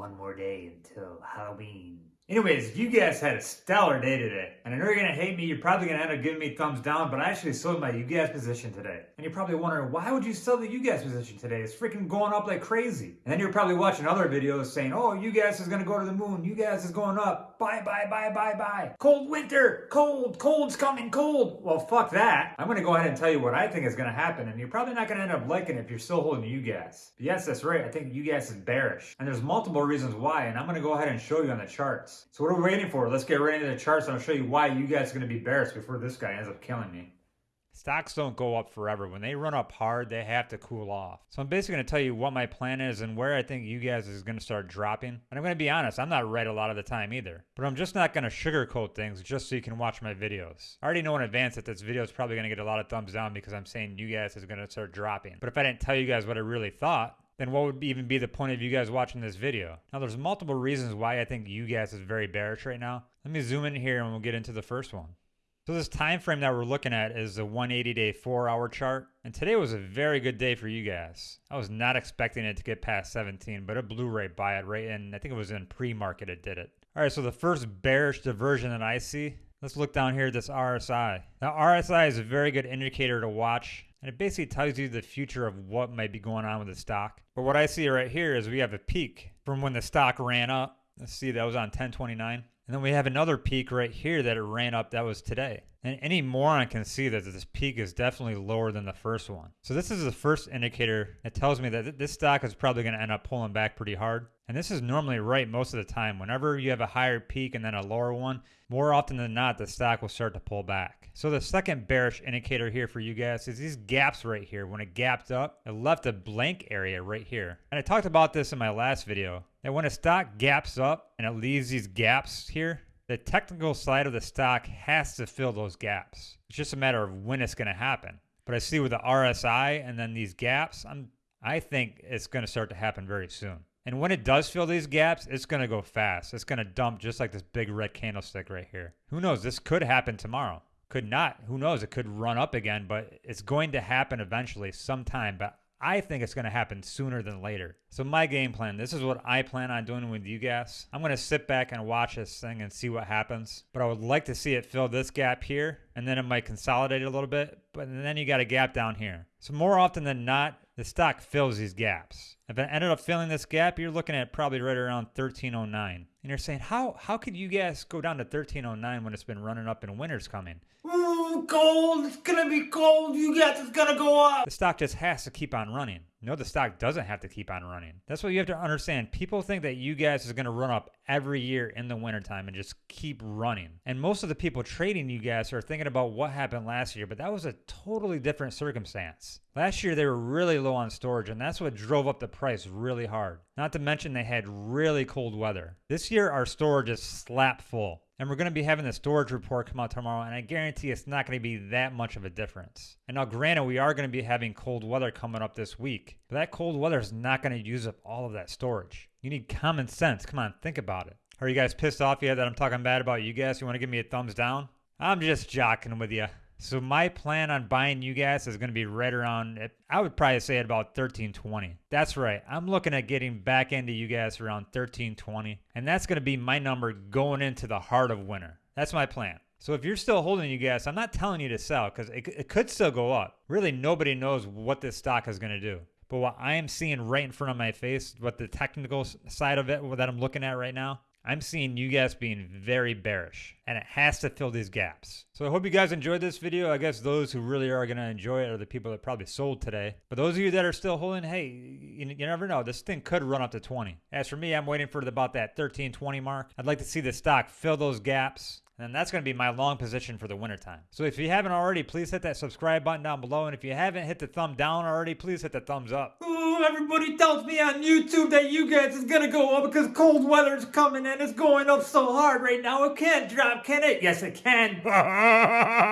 One more day until Halloween. Anyways, you guys had a stellar day today. And I know you're gonna hate me, you're probably gonna end up giving me thumbs down, but I actually sold my UGAZ position today. And you're probably wondering, why would you sell the UGAZ position today? It's freaking going up like crazy. And then you're probably watching other videos saying, oh, UGAZ is gonna go to the moon, UGAZ is going up, bye, bye, bye, bye, bye. Cold winter, cold, cold's coming, cold. Well, fuck that. I'm gonna go ahead and tell you what I think is gonna happen, and you're probably not gonna end up liking it if you're still holding UGAZ. But yes, that's right, I think UGAZ is bearish. And there's multiple reasons why, and I'm gonna go ahead and show you on the charts. So what are we waiting for? Let's get right into the charts and I'll show you why you guys are going to be bearish before this guy ends up killing me. Stocks don't go up forever. When they run up hard, they have to cool off. So I'm basically going to tell you what my plan is and where I think you guys is going to start dropping. And I'm going to be honest, I'm not right a lot of the time either. But I'm just not going to sugarcoat things just so you can watch my videos. I already know in advance that this video is probably going to get a lot of thumbs down because I'm saying you guys is going to start dropping. But if I didn't tell you guys what I really thought, then what would even be the point of you guys watching this video? Now, there's multiple reasons why I think you guys is very bearish right now. Let me zoom in here and we'll get into the first one. So this time frame that we're looking at is a 180 day 4 hour chart and today was a very good day for you guys. I was not expecting it to get past 17 but it blew right by it right in I think it was in pre-market it did it. All right so the first bearish diversion that I see let's look down here at this RSI. Now RSI is a very good indicator to watch and it basically tells you the future of what might be going on with the stock. But what I see right here is we have a peak from when the stock ran up. Let's see, that was on 1029. And then we have another peak right here that it ran up that was today. And any moron can see that this peak is definitely lower than the first one. So this is the first indicator that tells me that this stock is probably going to end up pulling back pretty hard. And this is normally right most of the time. Whenever you have a higher peak and then a lower one, more often than not, the stock will start to pull back. So the second bearish indicator here for you guys is these gaps right here. When it gapped up, it left a blank area right here. And I talked about this in my last video, that when a stock gaps up and it leaves these gaps here, the technical side of the stock has to fill those gaps. It's just a matter of when it's going to happen. But I see with the RSI and then these gaps, I'm I think it's going to start to happen very soon. And when it does fill these gaps, it's going to go fast. It's going to dump just like this big red candlestick right here. Who knows? This could happen tomorrow. Could not. Who knows? It could run up again, but it's going to happen eventually sometime. But I think it's going to happen sooner than later. So my game plan, this is what I plan on doing with you guys. I'm going to sit back and watch this thing and see what happens. But I would like to see it fill this gap here, and then it might consolidate a little bit. But then you got a gap down here. So more often than not, the stock fills these gaps. If it ended up filling this gap, you're looking at probably right around 1309. And you're saying, how how could you guys go down to 1309 when it's been running up and winter's coming? Ooh, cold, it's gonna be cold, you guys, it's gonna go up. The stock just has to keep on running. No, the stock doesn't have to keep on running. That's what you have to understand. People think that you guys is going to run up every year in the wintertime and just keep running. And most of the people trading you guys are thinking about what happened last year, but that was a totally different circumstance. Last year, they were really low on storage, and that's what drove up the price really hard. Not to mention, they had really cold weather. This year, our storage is slap full. And we're going to be having the storage report come out tomorrow, and I guarantee it's not going to be that much of a difference. And now, granted, we are going to be having cold weather coming up this week, but that cold weather is not going to use up all of that storage. You need common sense. Come on, think about it. Are you guys pissed off yet that I'm talking bad about you guys? You want to give me a thumbs down? I'm just jocking with you. So my plan on buying you guys is going to be right around, I would probably say at about 1320. That's right. I'm looking at getting back into you guys around 1320. And that's going to be my number going into the heart of winter. That's my plan. So if you're still holding you guys, I'm not telling you to sell because it, it could still go up. Really, nobody knows what this stock is going to do. But what I am seeing right in front of my face, what the technical side of it that I'm looking at right now, I'm seeing you guys being very bearish and it has to fill these gaps. So I hope you guys enjoyed this video. I guess those who really are going to enjoy it are the people that probably sold today. But those of you that are still holding, hey, you, you never know. This thing could run up to 20. As for me, I'm waiting for about that 13, 20 mark. I'd like to see the stock fill those gaps and that's going to be my long position for the wintertime. So if you haven't already, please hit that subscribe button down below. And if you haven't hit the thumb down already, please hit the thumbs up. Ooh, everybody tells me on YouTube that you guys is going to go up because cold weather's coming and it's going up so hard right now. It can't drop, can it? Yes, it can.